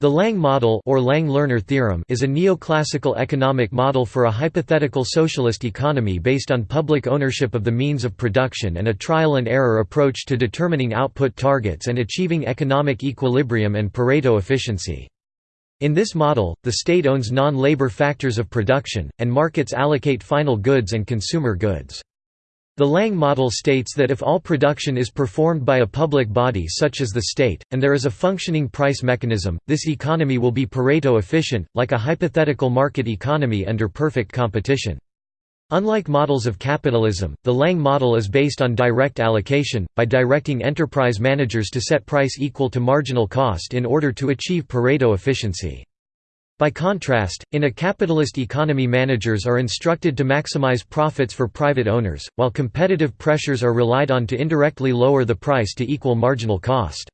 The Lange model or Lange-Lerner theorem is a neoclassical economic model for a hypothetical socialist economy based on public ownership of the means of production and a trial-and-error approach to determining output targets and achieving economic equilibrium and Pareto efficiency. In this model, the state owns non-labor factors of production, and markets allocate final goods and consumer goods. The Lange model states that if all production is performed by a public body such as the state, and there is a functioning price mechanism, this economy will be Pareto efficient, like a hypothetical market economy under perfect competition. Unlike models of capitalism, the Lange model is based on direct allocation, by directing enterprise managers to set price equal to marginal cost in order to achieve Pareto efficiency. By contrast, in a capitalist economy managers are instructed to maximize profits for private owners, while competitive pressures are relied on to indirectly lower the price to equal marginal cost.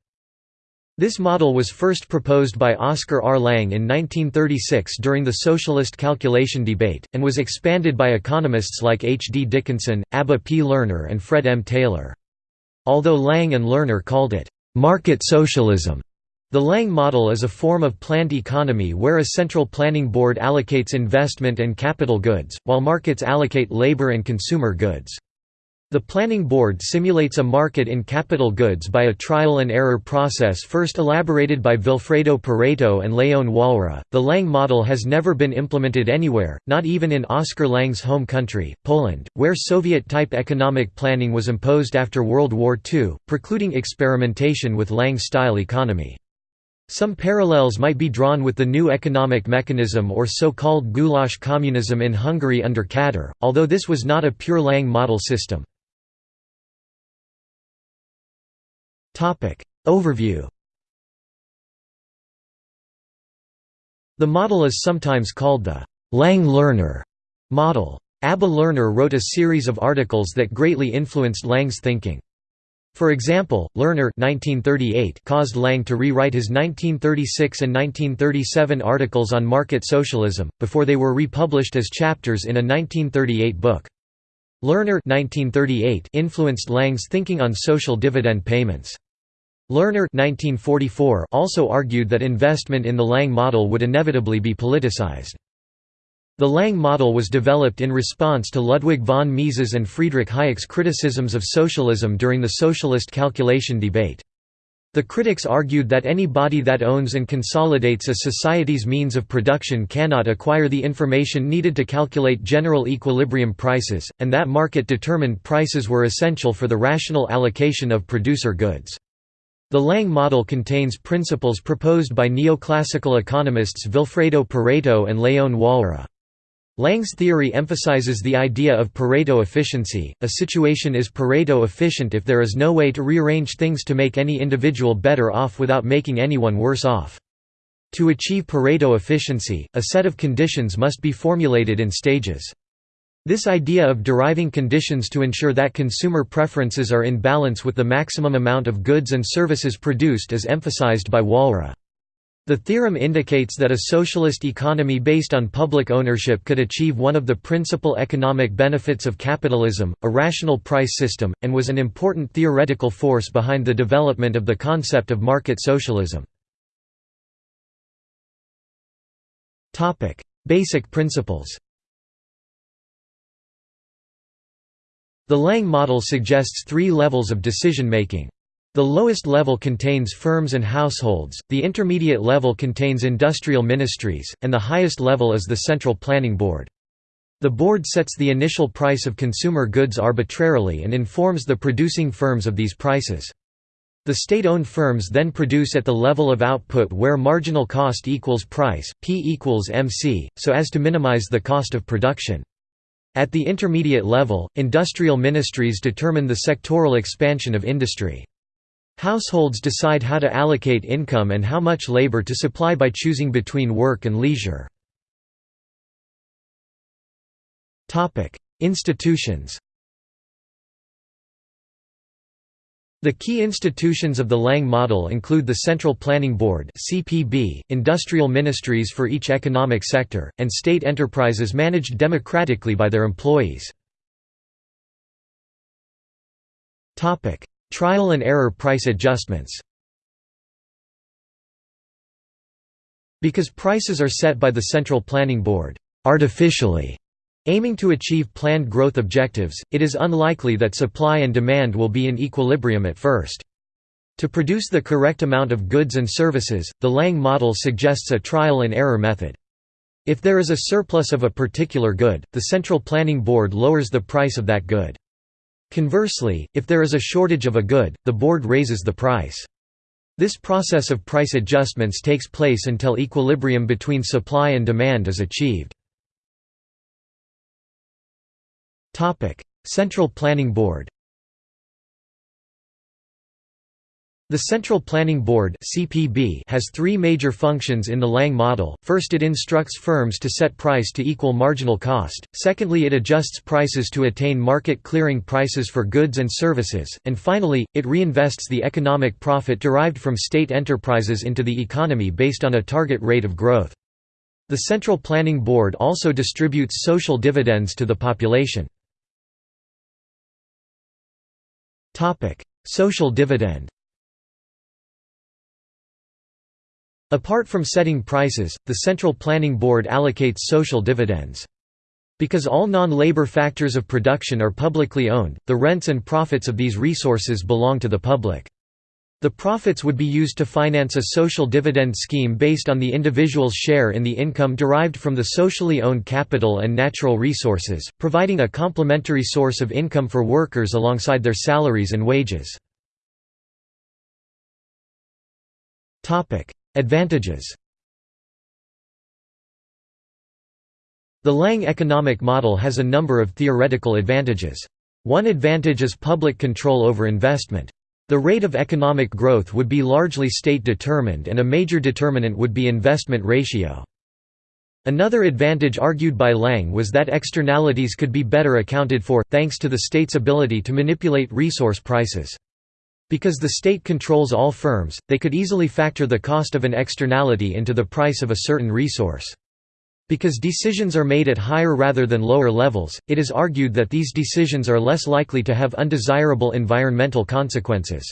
This model was first proposed by Oscar R. Lange in 1936 during the socialist calculation debate, and was expanded by economists like H. D. Dickinson, Abba P. Lerner and Fred M. Taylor. Although Lange and Lerner called it, "...market socialism", the Lange model is a form of planned economy where a central planning board allocates investment and capital goods, while markets allocate labor and consumer goods. The planning board simulates a market in capital goods by a trial and error process first elaborated by Vilfredo Pareto and Leon Walras. The Lange model has never been implemented anywhere, not even in Oscar Lange's home country, Poland, where Soviet-type economic planning was imposed after World War II, precluding experimentation with Lange-style economy. Some parallels might be drawn with the new economic mechanism or so-called goulash communism in Hungary under Kadar, although this was not a pure Lange model system. Overview The model is sometimes called the Lange-Lerner model. Abba Lerner wrote a series of articles that greatly influenced Lange's thinking. For example, Lerner 1938 caused Lange to rewrite his 1936 and 1937 articles on market socialism, before they were republished as chapters in a 1938 book. Lerner 1938 influenced Lange's thinking on social dividend payments. Lerner 1944 also argued that investment in the Lange model would inevitably be politicized. The Lange model was developed in response to Ludwig von Mises and Friedrich Hayek's criticisms of socialism during the socialist calculation debate. The critics argued that any body that owns and consolidates a society's means of production cannot acquire the information needed to calculate general equilibrium prices, and that market-determined prices were essential for the rational allocation of producer goods. The Lange model contains principles proposed by neoclassical economists Vilfredo Pareto and Leon Walras. Lange's theory emphasizes the idea of Pareto efficiency. A situation is Pareto efficient if there is no way to rearrange things to make any individual better off without making anyone worse off. To achieve Pareto efficiency, a set of conditions must be formulated in stages. This idea of deriving conditions to ensure that consumer preferences are in balance with the maximum amount of goods and services produced is emphasized by Walras. The theorem indicates that a socialist economy based on public ownership could achieve one of the principal economic benefits of capitalism, a rational price system, and was an important theoretical force behind the development of the concept of market socialism. Basic principles The Lange model suggests three levels of decision-making. The lowest level contains firms and households, the intermediate level contains industrial ministries, and the highest level is the Central Planning Board. The board sets the initial price of consumer goods arbitrarily and informs the producing firms of these prices. The state-owned firms then produce at the level of output where marginal cost equals price, P equals MC, so as to minimize the cost of production. At the intermediate level, industrial ministries determine the sectoral expansion of industry. Households decide how to allocate income and how much labor to supply by choosing between work and leisure. Institutions The key institutions of the Lange model include the Central Planning Board (CPB), industrial ministries for each economic sector, and state enterprises managed democratically by their employees. Topic: Trial and error price adjustments Because prices are set by the Central Planning Board artificially, aiming to achieve planned growth objectives, it is unlikely that supply and demand will be in equilibrium at first. To produce the correct amount of goods and services, the Lange model suggests a trial-and-error method. If there is a surplus of a particular good, the Central Planning Board lowers the price of that good. Conversely, if there is a shortage of a good, the board raises the price. This process of price adjustments takes place until equilibrium between supply and demand is achieved. Central Planning Board The Central Planning Board has three major functions in the Lange model. First, it instructs firms to set price to equal marginal cost. Secondly, it adjusts prices to attain market clearing prices for goods and services, and finally, it reinvests the economic profit derived from state enterprises into the economy based on a target rate of growth. The Central Planning Board also distributes social dividends to the population. Social dividend. Apart from setting prices, the Central Planning Board allocates social dividends. Because all non-labor factors of production are publicly owned, the rents and profits of these resources belong to the public. The profits would be used to finance a social dividend scheme based on the individual's share in the income derived from the socially owned capital and natural resources, providing a complementary source of income for workers alongside their salaries and wages. Advantages The Lange economic model has a number of theoretical advantages. One advantage is public control over investment. The rate of economic growth would be largely state-determined and a major determinant would be investment ratio. Another advantage argued by Lange was that externalities could be better accounted for, thanks to the state's ability to manipulate resource prices. Because the state controls all firms, they could easily factor the cost of an externality into the price of a certain resource. Because decisions are made at higher rather than lower levels, it is argued that these decisions are less likely to have undesirable environmental consequences.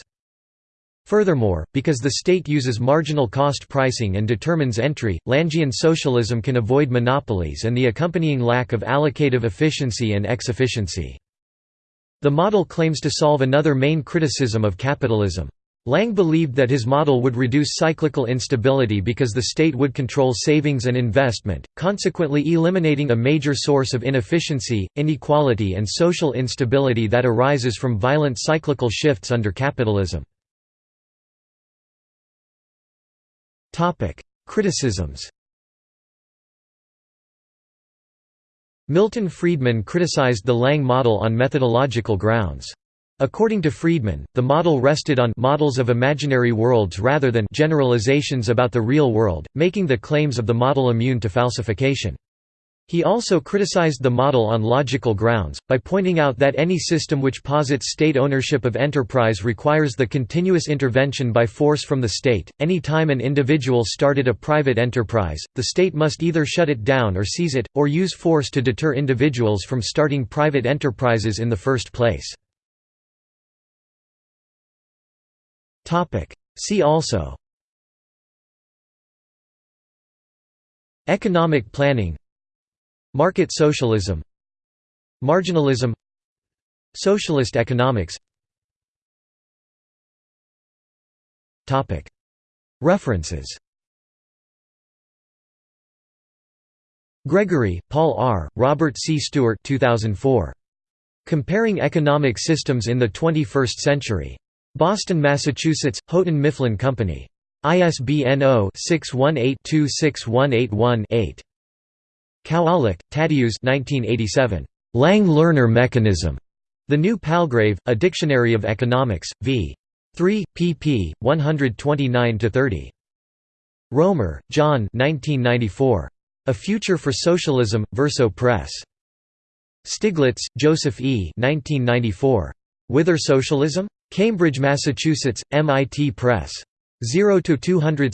Furthermore, because the state uses marginal cost pricing and determines entry, Langian socialism can avoid monopolies and the accompanying lack of allocative efficiency and X-efficiency. The model claims to solve another main criticism of capitalism. Lange believed that his model would reduce cyclical instability because the state would control savings and investment, consequently eliminating a major source of inefficiency, inequality and social instability that arises from violent cyclical shifts under capitalism. Criticisms Milton Friedman criticized the Lange model on methodological grounds. According to Friedman, the model rested on models of imaginary worlds rather than generalizations about the real world, making the claims of the model immune to falsification. He also criticized the model on logical grounds, by pointing out that any system which posits state ownership of enterprise requires the continuous intervention by force from the state. Any time an individual started a private enterprise, the state must either shut it down or seize it, or use force to deter individuals from starting private enterprises in the first place. See also Economic planning Market socialism Marginalism Socialist economics References Gregory, Paul R., Robert C. Stewart 2004. Comparing Economic Systems in the 21st Century. Boston, Massachusetts, Houghton Mifflin Company. ISBN 0-618-26181-8. Kowalik, Tadeusz 1987. Lange-Lerner Mechanism. The New Palgrave, A Dictionary of Economics, v. 3, pp. 129–30. Roemer, John 1994. A Future for Socialism, Verso Press. Stiglitz, Joseph E. 1994. Whither Socialism? Cambridge, Massachusetts, MIT Press. 0–262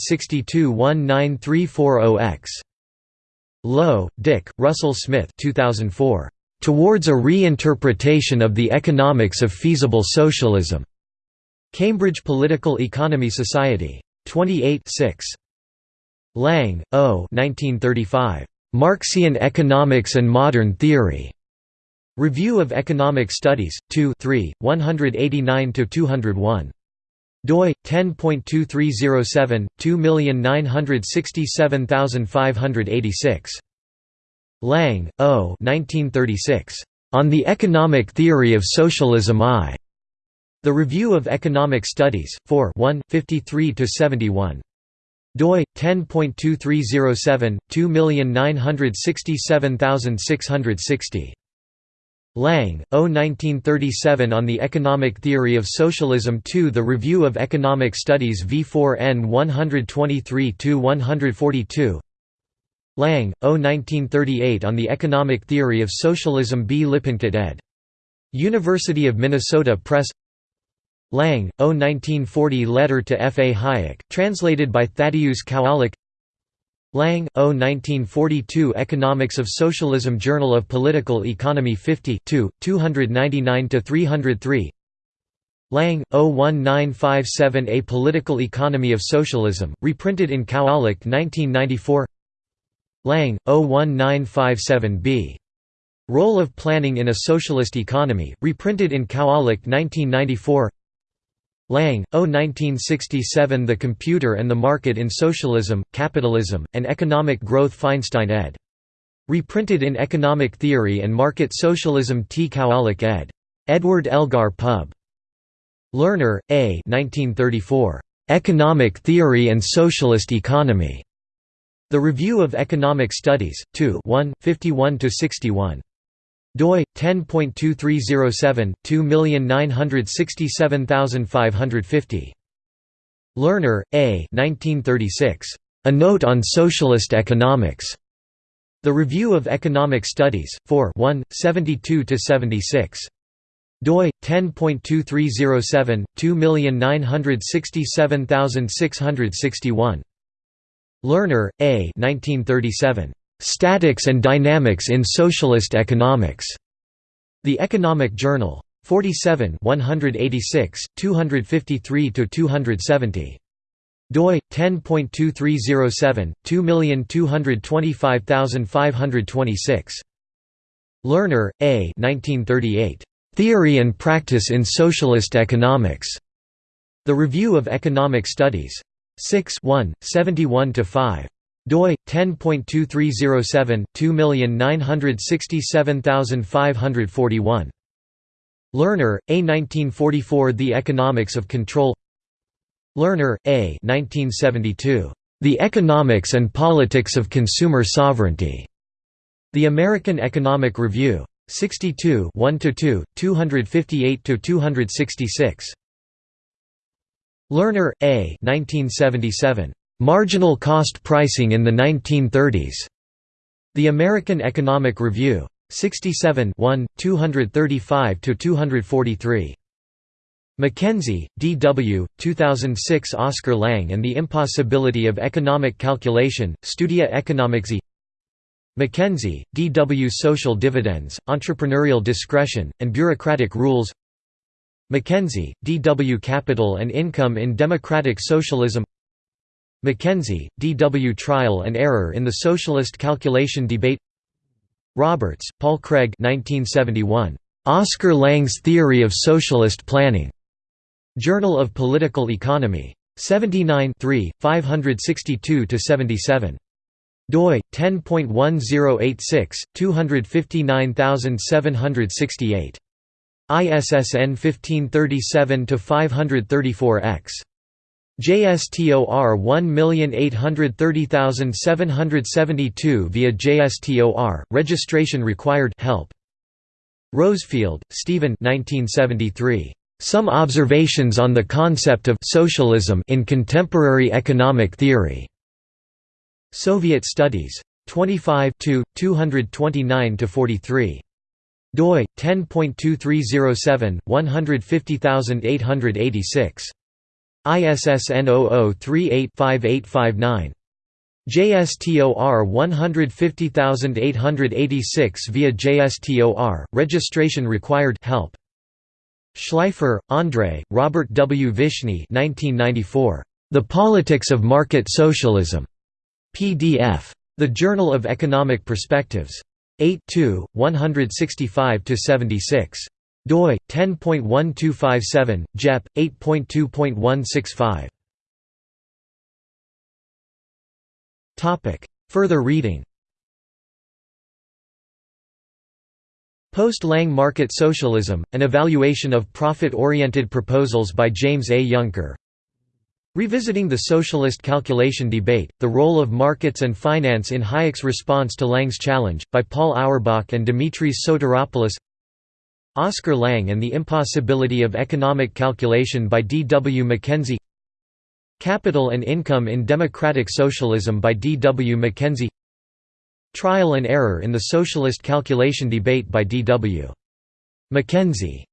19340X. Lowe, Dick, Russell Smith 2004. "'Towards a Reinterpretation of the Economics of Feasible Socialism' Cambridge Political Economy Society. 28 6. Lange, O. 1935. Marxian Economics and Modern Theory. Review of Economic Studies, 2 3, 189–201 doi 10.2307 2967586 Lange, O. 1936. On the Economic Theory of Socialism I. The Review of Economic Studies, 4 1, 53–71 doi 10.2307 2967660 Lange, O. 1937 On the Economic Theory of Socialism 2 The Review of Economic Studies V4N 123–142 Lange, O. 1938 On the Economic Theory of Socialism B. Lippincott ed. University of Minnesota Press Lange, O. 1940 Letter to F. A. Hayek, translated by Thaddeus Kowalik Lange, O. 1942 Economics of Socialism Journal of Political Economy 50 299–303 Lange, O. 1957 A Political Economy of Socialism, reprinted in Kowalik 1994 Lange, O. 1957b. Role of Planning in a Socialist Economy, reprinted in Kowalik 1994 Lange, O. 1967 The Computer and the Market in Socialism, Capitalism, and Economic Growth Feinstein ed. Reprinted in Economic Theory and Market Socialism T. Kowalik ed. Edward Elgar Pub. Lerner, A. 1934. Economic Theory and Socialist Economy. The Review of Economic Studies, 2 1, 51–61 doi 10.2307 2967550 Lerner, A. 1936. A Note on Socialist Economics. The Review of Economic Studies, 4 1, 72–76. doi 10.2307 2967661. Lerner, A. 1937. Statics and Dynamics in Socialist Economics. The Economic Journal. 47 186, 253–270. doi 10.2307 2225526 Lerner, A. 1938. Theory and Practice in Socialist Economics. The Review of Economic Studies. 6 1, 71 5 doi 10.2307 2967541 Lerner, A 1944 The Economics of Control. Lerner, A 1972 The Economics and Politics of Consumer Sovereignty. The American Economic Review. 62 1–2, 258–266 Lerner, A 1977 Marginal Cost Pricing in the 1930s. The American Economic Review. 67 235–243. Mackenzie, D. W., 2006 Oscar Lange and the Impossibility of Economic Calculation, Studia Economics Mackenzie, D. W. Social Dividends, Entrepreneurial Discretion, and Bureaucratic Rules Mackenzie, D. W. Capital and Income in Democratic Socialism Mackenzie, D. W. Trial and Error in the Socialist Calculation Debate Roberts, Paul Craig 1971. Oscar Lange's Theory of Socialist Planning. Journal of Political Economy. 79 562–77. doi 10.1086 259768 ISSN 1537 534 X JSTOR 1830772 via JSTOR, registration required help. Rosefielde, Stephen 1973. Some Observations on the Concept of Socialism in Contemporary Economic Theory. Soviet Studies. 25 229–43. doi, 10.2307, 150886. ISSN 00385859. JSTOR 150886 via JSTOR, registration required help. Shleifer, André, Robert W. Vishny 1994. The Politics of Market Socialism. PDF. The Journal of Economic Perspectives. 8 165–76 doi 10.1257 jep 8.2.165 topic. Further reading. Post-Lange Market Socialism, An Evaluation of Profit-Oriented Proposals by James A. Yunker Revisiting the Socialist Calculation Debate, The Role of Markets and Finance in Hayek's Response to Lange's Challenge, by Paul Auerbach and Dimitris Sotiropoulos Oscar Lange and the Impossibility of Economic Calculation by D. W. Mackenzie Capital and Income in Democratic Socialism by D. W. Mackenzie Trial and Error in the Socialist Calculation Debate by D. W. Mackenzie